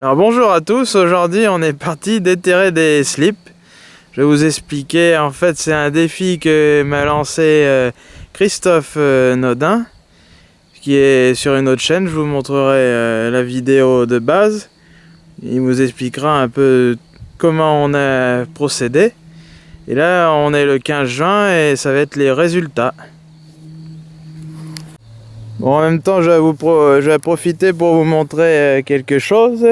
Alors bonjour à tous, aujourd'hui on est parti déterrer des slips. Je vais vous expliquer, en fait c'est un défi que m'a lancé euh, Christophe euh, Nodin qui est sur une autre chaîne, je vous montrerai euh, la vidéo de base. Il vous expliquera un peu comment on a procédé. Et là on est le 15 juin et ça va être les résultats. Bon, en même temps, je vais, je vais profiter pour vous montrer quelque chose.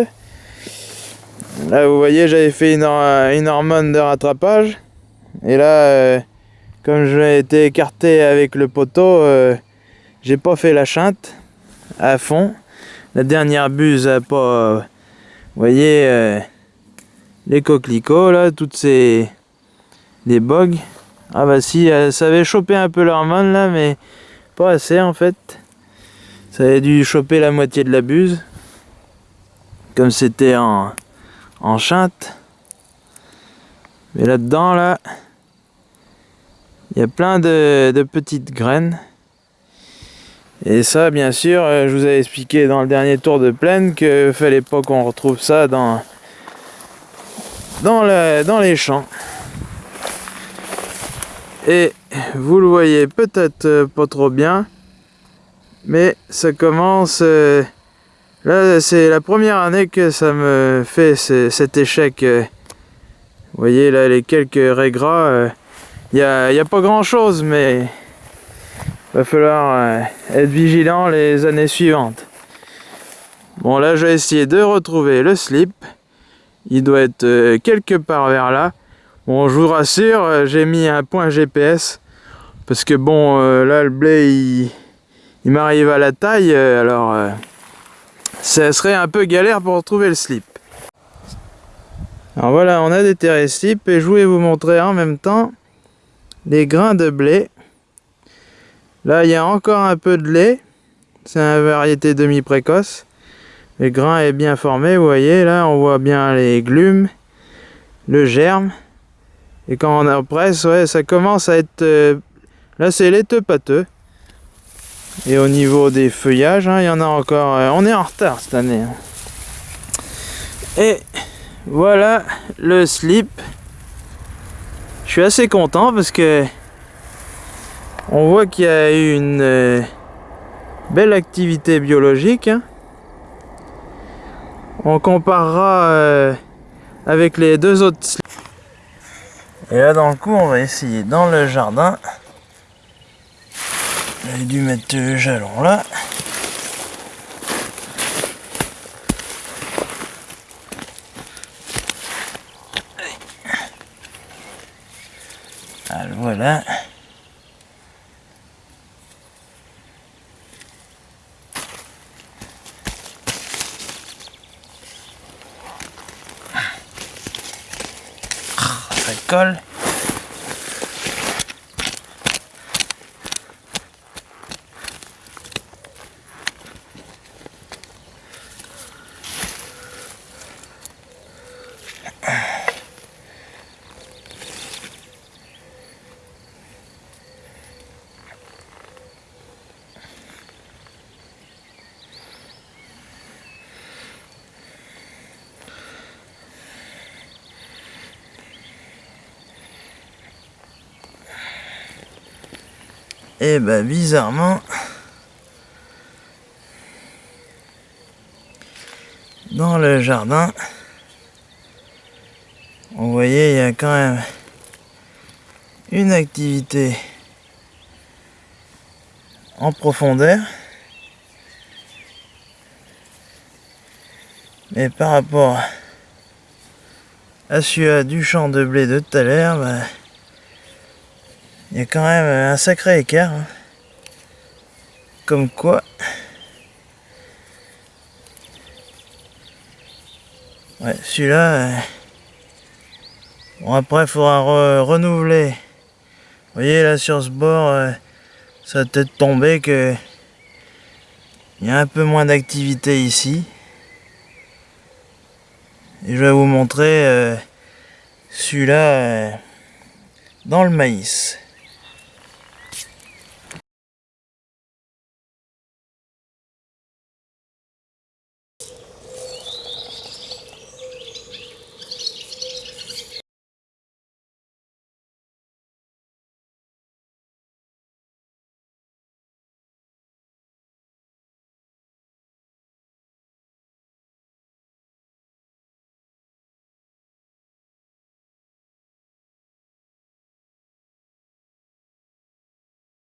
Là, vous voyez, j'avais fait une, hormone de rattrapage. Et là, euh, comme j'ai été écarté avec le poteau, euh, j'ai pas fait la chinte à fond. La dernière buse a pas... Euh, vous voyez, les coquelicots, là, toutes ces... les bogues. Ah bah si, ça avait chopé un peu l'hormone, là, mais pas assez, en fait. Ça avait dû choper la moitié de la buse. Comme c'était en en chante. Mais là-dedans, là, il y a plein de, petites graines. Et ça, bien sûr, euh, je vous avais expliqué dans le dernier tour de plaine que fallait pas qu'on retrouve ça dans, dans, dans les champs. Et vous le voyez peut-être pas trop bien, mais ça commence... Euh, Là, c'est la première année que ça me fait cet échec. Euh. Vous voyez, là, les quelques raies gras, il euh, n'y a, pas grand-chose, mais va falloir euh, être vigilant les années suivantes. Bon, là, je vais essayer de retrouver le slip. Il doit être quelque part vers là. Bon, je vous rassure, j'ai mis un point GPS. Parce que bon, là, le blé, il m'arrive à la taille, alors ça serait un peu galère pour trouver le slip. Alors voilà, on a déterré slip et je voulais vous montrer en même temps les grains de blé. Là, il y a encore un peu de lait. C'est une variété demi-précoce. Le grain est bien formé, vous voyez, là, on voit bien les glumes, le germe. Et quand on presse, ouais, ça commence à être... Euh, là, c'est laiteux pâteux. Et au niveau des feuillages, hein, il y en a encore... Euh, on est en retard cette année. Hein. Et voilà le slip. Je suis assez content parce que on voit qu'il y a eu une euh, belle activité biologique. Hein. On comparera euh, avec les deux autres slips. Et là dans le coup on va essayer dans le jardin j'ai dû mettre le jalon là. Alors voilà. Ça colle. Et bah bizarrement, dans le jardin, vous voyez, il y a quand même une activité en profondeur. Mais par rapport à celui du champ de blé de tout à l'heure, bah, il y a quand même un sacré écart. Hein. Comme quoi... Ouais, celui-là... Euh, bon, après, il faudra renouveler. Vous voyez, là, sur ce bord, euh, ça va peut-être tomber que... Il y a un peu moins d'activité ici. Et je vais vous montrer euh, celui-là dans le maïs.